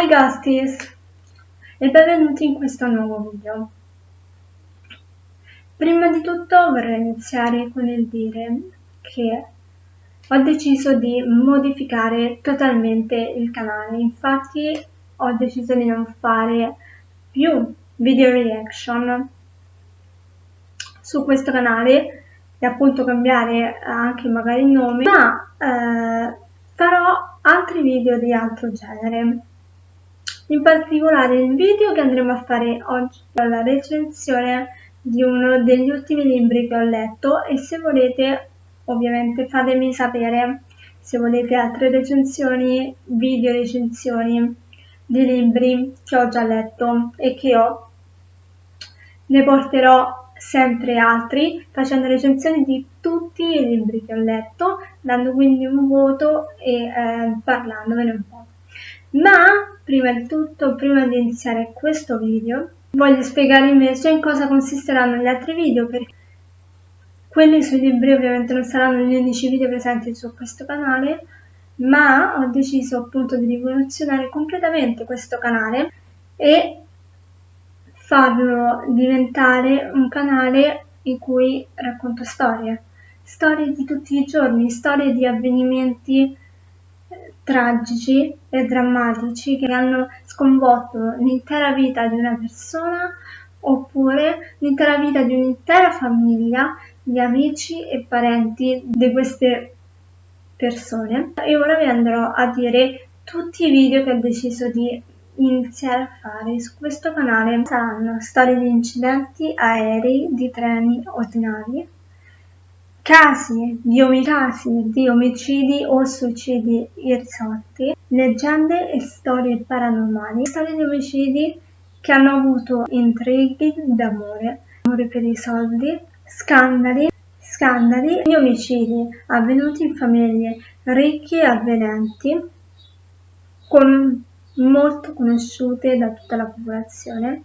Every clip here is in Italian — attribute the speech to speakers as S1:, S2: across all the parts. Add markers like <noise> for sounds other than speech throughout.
S1: Hi Ghosties e benvenuti in questo nuovo video. Prima di tutto vorrei iniziare con il dire che ho deciso di modificare totalmente il canale, infatti ho deciso di non fare più video reaction su questo canale e appunto cambiare anche magari il nome, ma eh, farò altri video di altro genere in particolare il video che andremo a fare oggi è la recensione di uno degli ultimi libri che ho letto e se volete ovviamente fatemi sapere se volete altre recensioni, video recensioni di libri che ho già letto e che ho. Ne porterò sempre altri facendo recensioni di tutti i libri che ho letto, dando quindi un voto e eh, parlandovene un po'. Ma prima di tutto, prima di iniziare questo video, voglio spiegare invece in cosa consisteranno gli altri video perché quelli sui libri ovviamente non saranno gli unici video presenti su questo canale, ma ho deciso appunto di rivoluzionare completamente questo canale e farlo diventare un canale in cui racconto storie, storie di tutti i giorni, storie di avvenimenti tragici e drammatici che hanno sconvolto l'intera vita di una persona oppure l'intera vita di un'intera famiglia di amici e parenti di queste persone. E ora vi andrò a dire tutti i video che ho deciso di iniziare a fare su questo canale. Saranno storie di incidenti aerei, di treni ordinari casi di omicasi, di omicidi o suicidi irrisolti, leggende e storie paranormali, storie di omicidi che hanno avuto intrighi d'amore, amore per i soldi, scandali, scandali di omicidi avvenuti in famiglie ricche e avvenenti, con molto conosciute da tutta la popolazione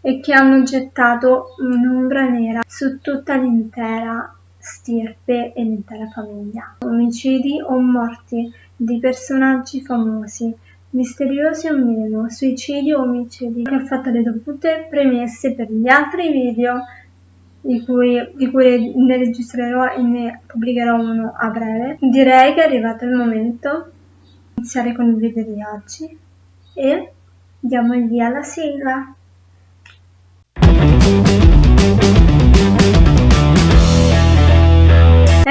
S1: e che hanno gettato un'ombra nera su tutta l'intera stirpe e l'intera famiglia. Omicidi o morti di personaggi famosi, misteriosi o meno, suicidi o omicidi, ha fatto le dovute premesse per gli altri video di cui, di cui ne registrerò e ne pubblicherò uno a breve. Direi che è arrivato il momento di iniziare con il video di oggi e diamo il via alla sigla.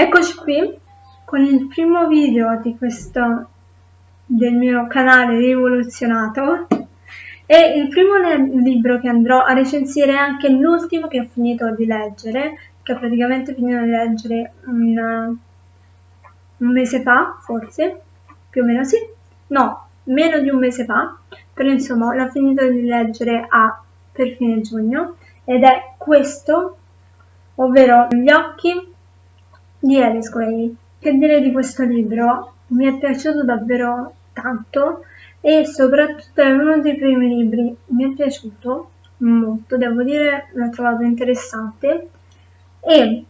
S1: Eccoci qui con il primo video di questo del mio canale rivoluzionato e il primo libro che andrò a recensire è anche l'ultimo che ho finito di leggere che ho praticamente finito di leggere un, un mese fa forse più o meno sì no meno di un mese fa però insomma l'ho finito di leggere a per fine giugno ed è questo ovvero gli occhi di Alice Gray. Che dire di questo libro? Mi è piaciuto davvero tanto e soprattutto è uno dei primi libri, mi è piaciuto molto, devo dire, l'ho trovato interessante e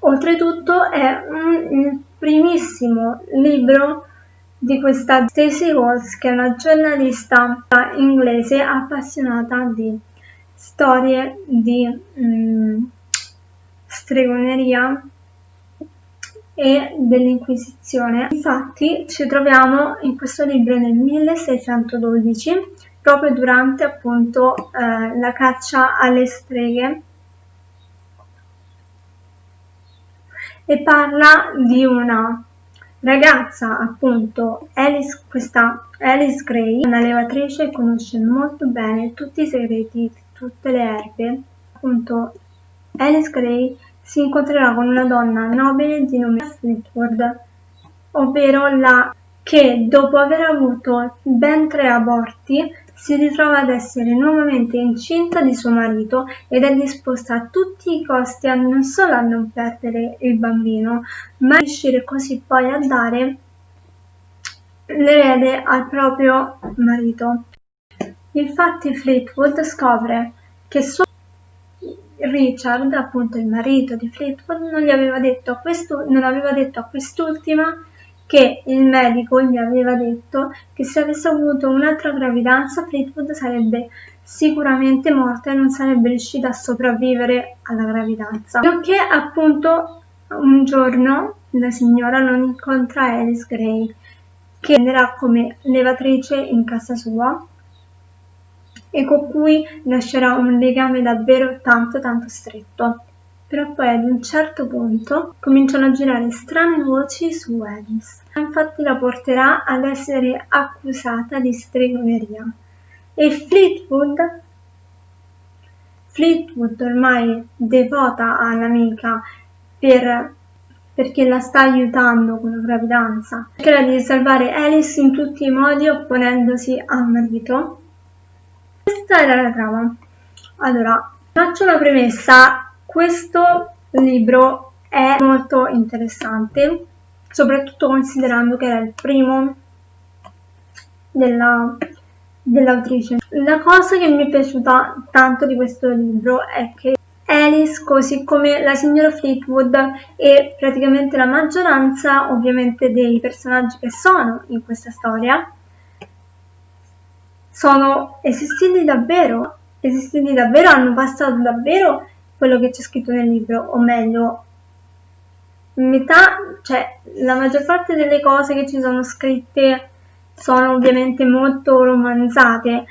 S1: oltretutto è un, primissimo libro di questa Stacey Walls che è una giornalista inglese appassionata di storie di mm, stregoneria e dell'Inquisizione. Infatti ci troviamo in questo libro nel 1612, proprio durante appunto eh, la caccia alle streghe e parla di una ragazza appunto Alice, questa Alice Gray, una levatrice che conosce molto bene tutti i segreti di tutte le erbe, appunto Alice Gray si incontrerà con una donna nobile di nome Fleetwood, ovvero la che dopo aver avuto ben tre aborti si ritrova ad essere nuovamente incinta di suo marito ed è disposta a tutti i costi a non solo a non perdere il bambino, ma a riuscire così poi a dare l'erede al proprio marito. Infatti Fleetwood scopre che suo Richard, appunto il marito di Fleetwood, non, aveva detto, non aveva detto a quest'ultima che il medico gli aveva detto che se avesse avuto un'altra gravidanza Fleetwood sarebbe sicuramente morta e non sarebbe riuscita a sopravvivere alla gravidanza. Nonché appunto un giorno la signora non incontra Alice Gray che andrà come levatrice in casa sua e con cui lascerà un legame davvero tanto tanto stretto. Però poi ad un certo punto cominciano a girare strane voci su Alice. Infatti la porterà ad essere accusata di stregoneria. E Fleetwood, Fleetwood ormai devota all'amica per, perché la sta aiutando con la gravidanza, cercherà di salvare Alice in tutti i modi opponendosi al marito. Questa era la trama. Allora, faccio una premessa. Questo libro è molto interessante soprattutto considerando che era il primo della, dell'autrice. La cosa che mi è piaciuta tanto di questo libro è che Alice, così come la signora Fleetwood e praticamente la maggioranza ovviamente dei personaggi che sono in questa storia, sono esistiti davvero, esistiti davvero, hanno passato davvero quello che c'è scritto nel libro, o meglio, metà, cioè la maggior parte delle cose che ci sono scritte sono ovviamente molto romanzate,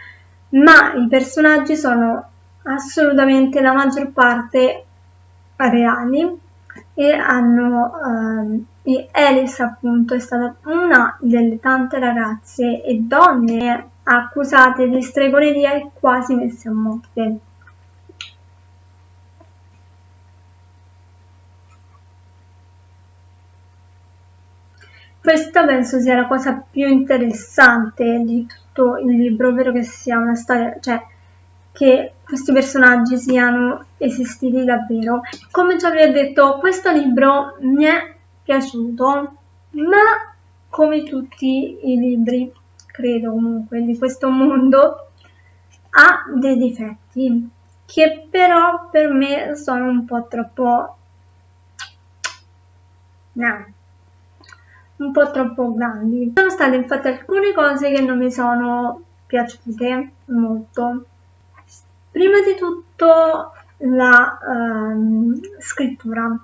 S1: ma i personaggi sono assolutamente la maggior parte reali e hanno ehm, e Alice appunto è stata una delle tante ragazze e donne accusate di stregoneria e quasi messe a morte. Questa penso sia la cosa più interessante di tutto il libro, ovvero che sia una storia, cioè che questi personaggi siano esistiti davvero. Come già vi ho detto, questo libro mi è piaciuto, ma come tutti i libri, credo comunque, di questo mondo, ha dei difetti che però per me sono un po' troppo... No un po' troppo grandi. Sono state infatti alcune cose che non mi sono piaciute molto. Prima di tutto la um, scrittura.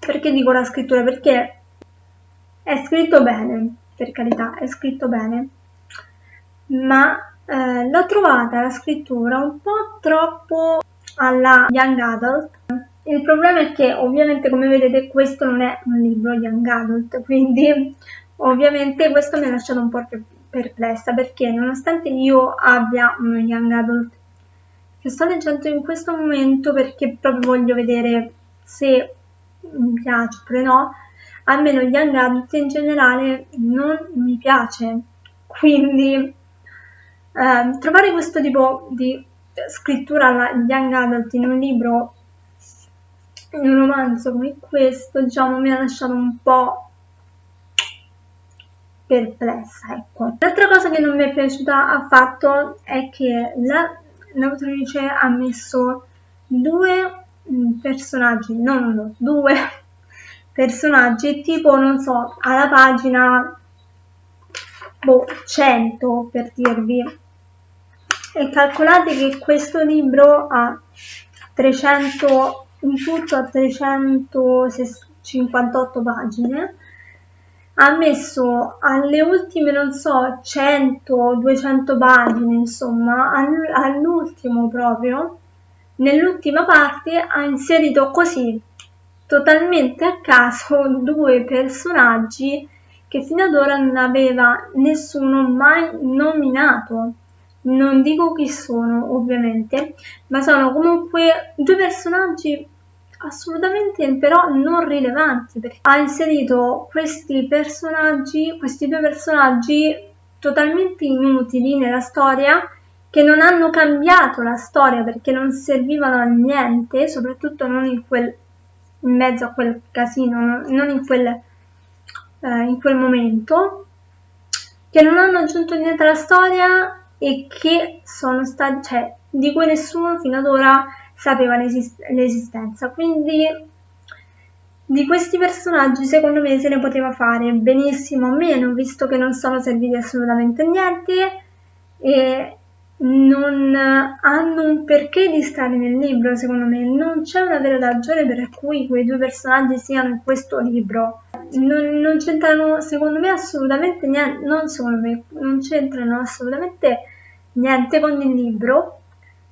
S1: Perché dico la scrittura? Perché è scritto bene, per carità, è scritto bene, ma eh, l'ho trovata la scrittura un po' troppo alla young adult. Il problema è che ovviamente come vedete questo non è un libro young adult, quindi ovviamente questo mi ha lasciato un po' perplessa perché nonostante io abbia un young adult che sto leggendo in questo momento perché proprio voglio vedere se mi piace oppure no, almeno gli young adult in generale non mi piace, quindi eh, trovare questo tipo di scrittura alla young adult in un libro in un romanzo come questo, diciamo, mi ha lasciato un po' perplessa, ecco. L'altra cosa che non mi è piaciuta affatto è che l'autrice ha messo due mm, personaggi, non uno, due personaggi, tipo, non so, alla pagina boh, 100 per dirvi. E calcolate che questo libro ha 300 in tutto a 358 pagine ha messo alle ultime non so 100 200 pagine insomma all'ultimo proprio nell'ultima parte ha inserito così totalmente a caso due personaggi che fino ad ora non aveva nessuno mai nominato. Non dico chi sono ovviamente, ma sono comunque due personaggi assolutamente però non rilevanti perché ha inserito questi personaggi, questi due personaggi totalmente inutili nella storia che non hanno cambiato la storia perché non servivano a niente, soprattutto non in quel in mezzo a quel casino, non in quel, eh, in quel momento, che non hanno aggiunto niente alla storia e che sono stati, cioè, di cui nessuno fino ad ora sapeva l'esist- l'esistenza. Quindi di questi personaggi secondo me se ne poteva fare benissimo meno, visto che non sono serviti assolutamente niente e non hanno un perché di stare nel libro, secondo me. Non c'è una vera ragione per cui quei due personaggi siano in questo libro. Non, non c'entrano, secondo me, assolutamente niente, non secondo me, non c'entrano assolutamente niente con il libro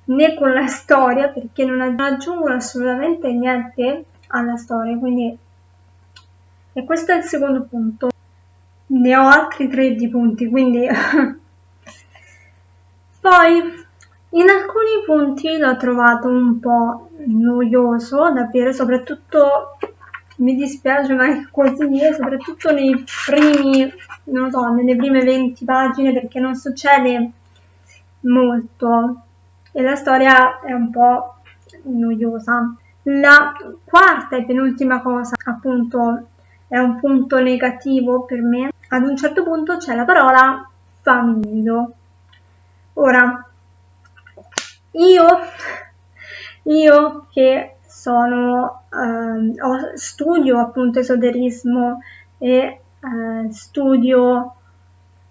S1: né con la storia perché non aggiungono assolutamente niente alla storia, quindi e questo è il secondo punto. Ne ho altri tre di punti, quindi <laughs> poi in alcuni punti l'ho trovato un po' noioso, davvero, soprattutto mi dispiace ma è così, soprattutto nei primi, non so, nelle prime 20 pagine perché non succede molto e la storia è un po' noiosa. La quarta e penultima cosa, appunto, è un punto negativo per me. Ad un certo punto c'è la parola famiglio. Ora, io, io che sono, eh, studio appunto esoterismo e eh, studio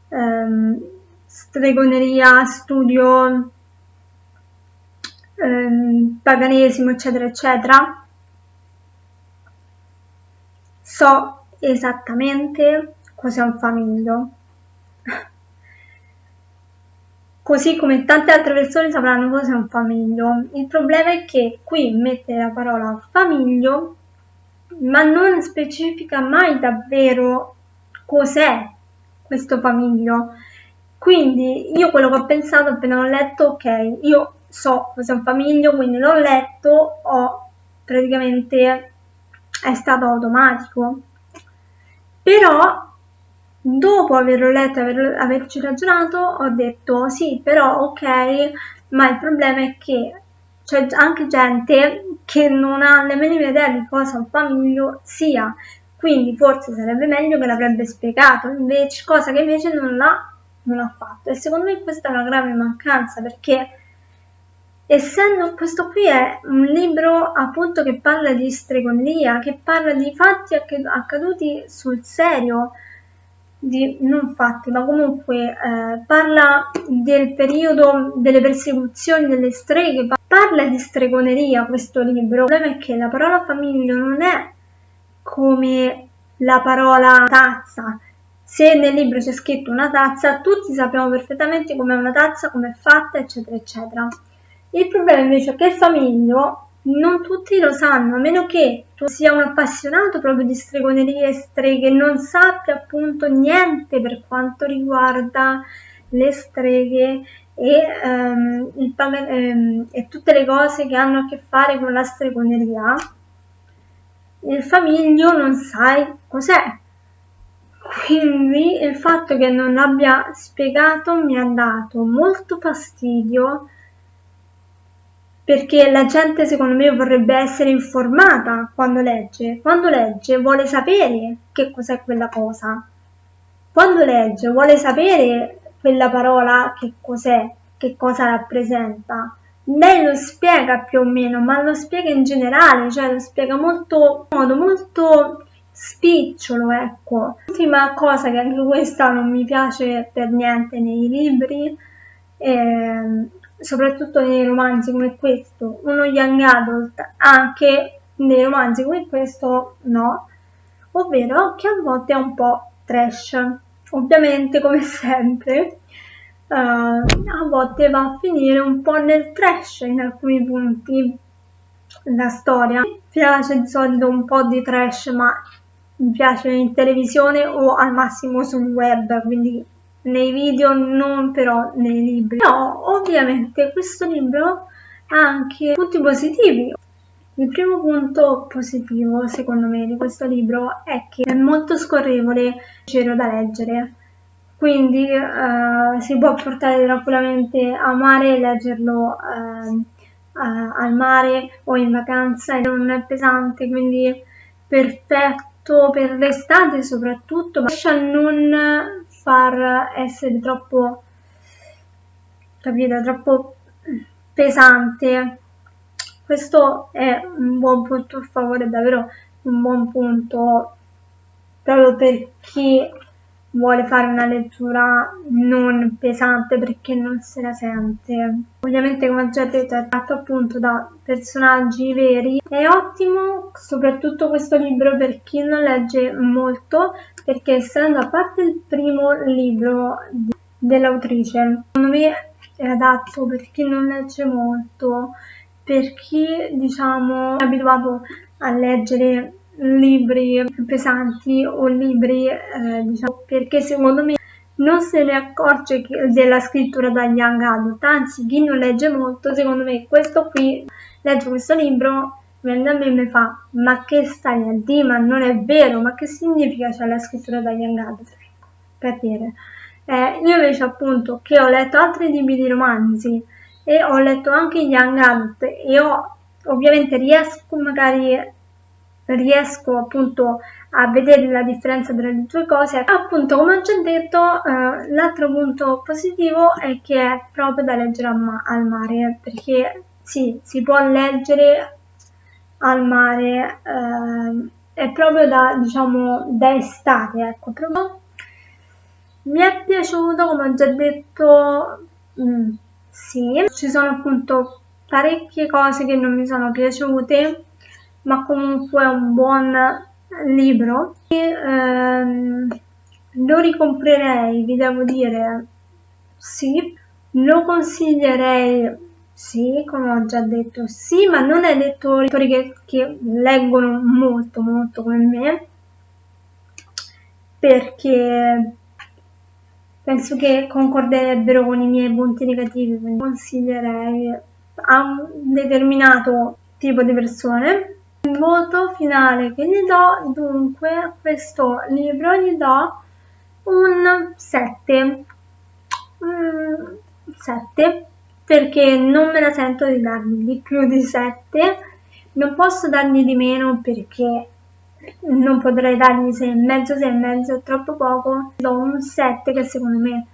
S1: eh, stregoneria, studio ehm, paganesimo, eccetera, eccetera, so esattamente cos'è un famiglio. Così come tante altre persone sapranno cos'è un famiglio. Il problema è che qui mette la parola famiglio, ma non specifica mai davvero cos'è questo famiglio. Quindi io quello che ho pensato appena ho letto, ok, io so cos'è un famiglio, quindi l'ho letto, ho praticamente è stato automatico. Però dopo averlo letto e aver, averci ragionato ho detto sì, però ok, ma il problema è che c'è anche gente che non ha nemmeno idea di cosa un famiglio sia, quindi forse sarebbe meglio che l'avrebbe spiegato, invece, cosa che invece non l'ha non ha fatto. E secondo me questa è una grave mancanza perché essendo questo qui è un libro appunto che parla di stregoneria, che parla di fatti accaduti sul serio, di, non fatti, ma comunque eh, parla del periodo delle persecuzioni delle streghe, parla di stregoneria questo libro. Il problema è che la parola famiglia non è come la parola tazza, se nel libro c'è scritto una tazza, tutti sappiamo perfettamente com'è una tazza, com'è fatta, eccetera, eccetera. Il problema invece è che famiglio non tutti lo sanno, a meno che tu sia un appassionato proprio di stregonerie e streghe, non sappia appunto niente per quanto riguarda le streghe e, um, il, um, e tutte le cose che hanno a che fare con la stregoneria, il famiglio non sai cos'è. Quindi il fatto che non abbia spiegato mi ha dato molto fastidio perché la gente secondo me vorrebbe essere informata quando legge. Quando legge vuole sapere che cos'è quella cosa. Quando legge vuole sapere quella parola che cos'è, che cosa rappresenta. Lei lo spiega più o meno, ma lo spiega in generale, cioè lo spiega molto, in modo molto spicciolo, ecco. L'ultima cosa che anche questa non mi piace per niente nei libri, eh, soprattutto nei romanzi come questo, uno young adult, anche nei romanzi come questo no, ovvero che a volte è un po' trash. Ovviamente, come <laughs> sempre, uh, a volte va a finire un po' nel trash in alcuni punti la storia. Mi piace di solito un po' di trash, ma mi piace in televisione o al massimo sul web, quindi nei video, non però nei libri. Però ovviamente questo libro ha anche punti positivi. Il primo punto positivo, secondo me, di questo libro è che è molto scorrevole, leggero da leggere. Quindi uh, si può portare tranquillamente a mare e leggerlo uh, uh, al mare o in vacanza e non è pesante, quindi perfetto per l'estate soprattutto, ma a non far essere troppo, capito, troppo pesante. Questo è un buon punto a favore davvero un buon punto proprio per chi vuole fare una lettura non pesante perché non se la sente. Ovviamente come già detto è tratto appunto da personaggi veri. È ottimo soprattutto questo libro per chi non legge molto perché essendo a parte il primo libro dell'autrice, secondo me è adatto per chi non legge molto, per chi diciamo è abituato a leggere libri pesanti o libri eh, diciamo perché secondo me non se ne accorge della scrittura da young adult anzi chi non legge molto secondo me questo qui legge questo libro viene a me e mi fa ma che stai a dire ma non è vero ma che significa c'è la scrittura da young adult per dire eh, io invece appunto che ho letto altri libri di romanzi e ho letto anche young adult e ho ovviamente riesco magari riesco appunto a vedere la differenza tra le due cose. Appunto, come ho già detto, eh, l'altro punto positivo è che è proprio da leggere ma al mare, perché sì, si può leggere al mare, eh, è proprio da, diciamo, da estate, ecco, proprio. Mi è piaciuto, come ho già detto, mm, sì, ci sono appunto parecchie cose che non mi sono piaciute, ma comunque è un buon libro. E, ehm, lo ricomprerei, vi devo dire, sì. Lo consiglierei, sì, come ho già detto, sì, ma non ai lettori che, che leggono molto, molto come me, perché penso che concorderebbero con i miei punti negativi, quindi consiglierei a un determinato tipo di persone il voto finale che gli do, dunque, a questo libro gli do un 7. Mm, 7 perché non me la sento di dargli di più di 7. Non posso dargli di meno perché non potrei dargli 6,5, 6,5 è troppo poco. Do un 7 che secondo me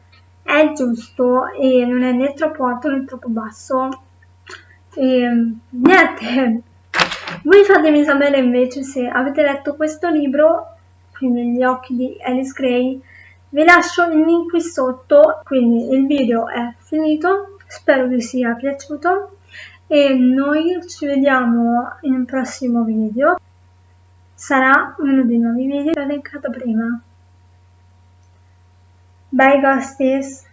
S1: è giusto e non è né troppo alto né troppo basso. E niente, voi fatemi sapere invece se avete letto questo libro, quindi Gli occhi di Alice Gray. Vi lascio il link qui sotto, quindi il video è finito, spero vi sia piaciuto e noi ci vediamo in un prossimo video. Sarà uno dei nuovi video che ho elencato prima. Bye Ghosties!